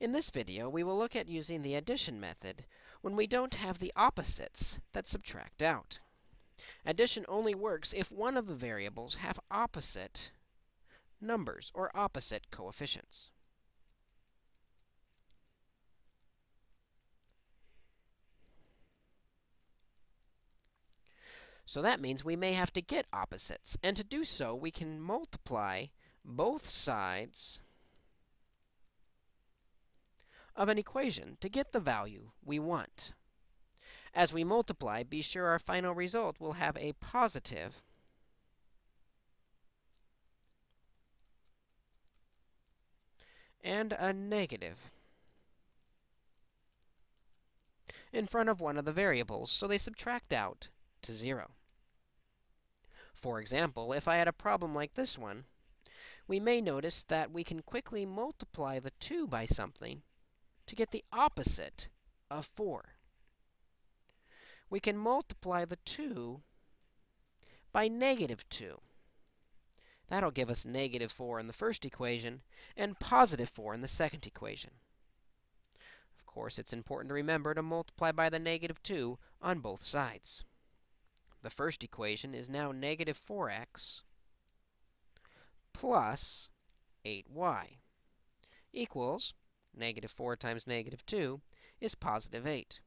In this video, we will look at using the addition method when we don't have the opposites that subtract out. Addition only works if one of the variables have opposite numbers or opposite coefficients. So that means we may have to get opposites. And to do so, we can multiply both sides of an equation to get the value we want. As we multiply, be sure our final result will have a positive and a negative in front of one of the variables, so they subtract out to 0. For example, if I had a problem like this one, we may notice that we can quickly multiply the 2 by something to get the opposite of 4. We can multiply the 2 by negative 2. That'll give us negative 4 in the first equation and positive 4 in the second equation. Of course, it's important to remember to multiply by the negative 2 on both sides. The first equation is now negative 4x plus 8y equals negative 4 times negative 2 is positive 8.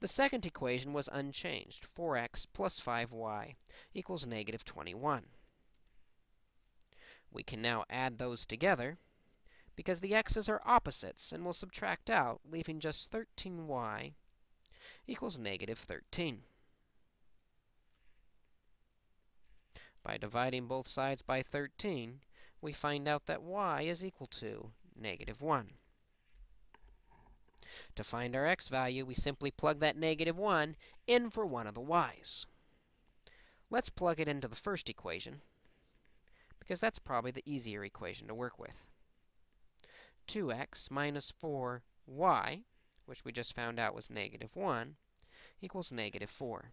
The second equation was unchanged. 4x plus 5y equals negative 21. We can now add those together because the x's are opposites and we'll subtract out, leaving just 13y equals negative 13. By dividing both sides by 13, we find out that y is equal to negative 1. To find our x value, we simply plug that negative 1 in for one of the y's. Let's plug it into the first equation, because that's probably the easier equation to work with. 2x minus 4y, which we just found out was negative 1, equals negative 4.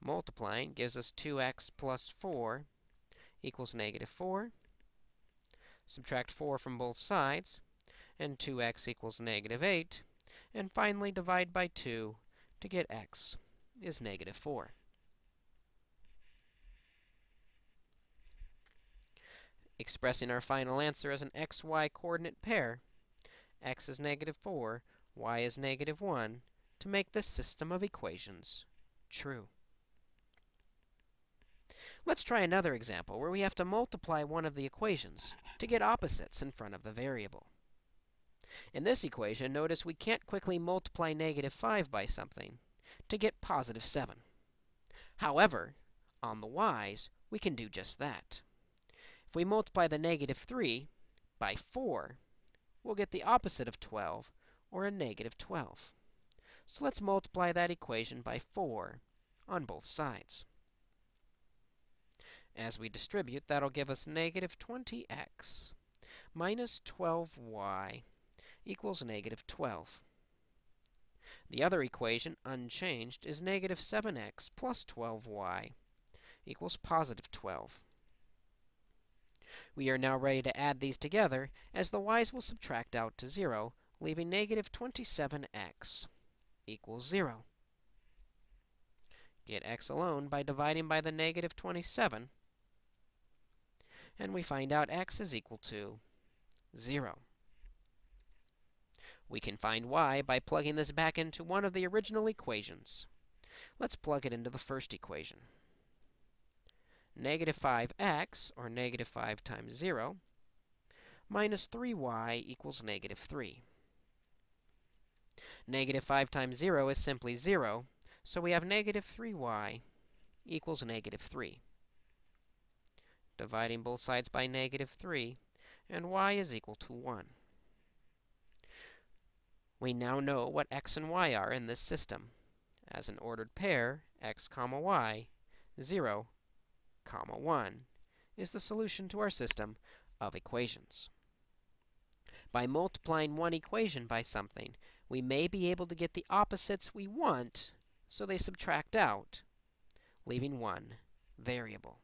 Multiplying gives us 2x plus 4 equals negative 4. Subtract 4 from both sides, and 2x equals negative 8. And finally, divide by 2 to get x is negative 4. Expressing our final answer as an xy coordinate pair, x is negative 4, y is negative 1, to make this system of equations true. Let's try another example where we have to multiply one of the equations to get opposites in front of the variable. In this equation, notice we can't quickly multiply negative 5 by something to get positive 7. However, on the y's, we can do just that. If we multiply the negative 3 by 4, we'll get the opposite of 12, or a negative 12. So let's multiply that equation by 4 on both sides. As we distribute, that'll give us negative 20x minus 12y equals negative 12. The other equation, unchanged, is negative 7x plus 12y equals positive 12. We are now ready to add these together, as the y's will subtract out to 0, leaving negative 27x equals 0. Get x alone by dividing by the negative 27 and we find out x is equal to 0. We can find y by plugging this back into one of the original equations. Let's plug it into the first equation. Negative 5x, or negative 5 times 0, minus 3y equals negative 3. Negative 5 times 0 is simply 0, so we have negative 3y equals negative 3 dividing both sides by negative 3, and y is equal to 1. We now know what x and y are in this system. As an ordered pair, x comma y, 0 comma 1 is the solution to our system of equations. By multiplying one equation by something, we may be able to get the opposites we want, so they subtract out, leaving one variable.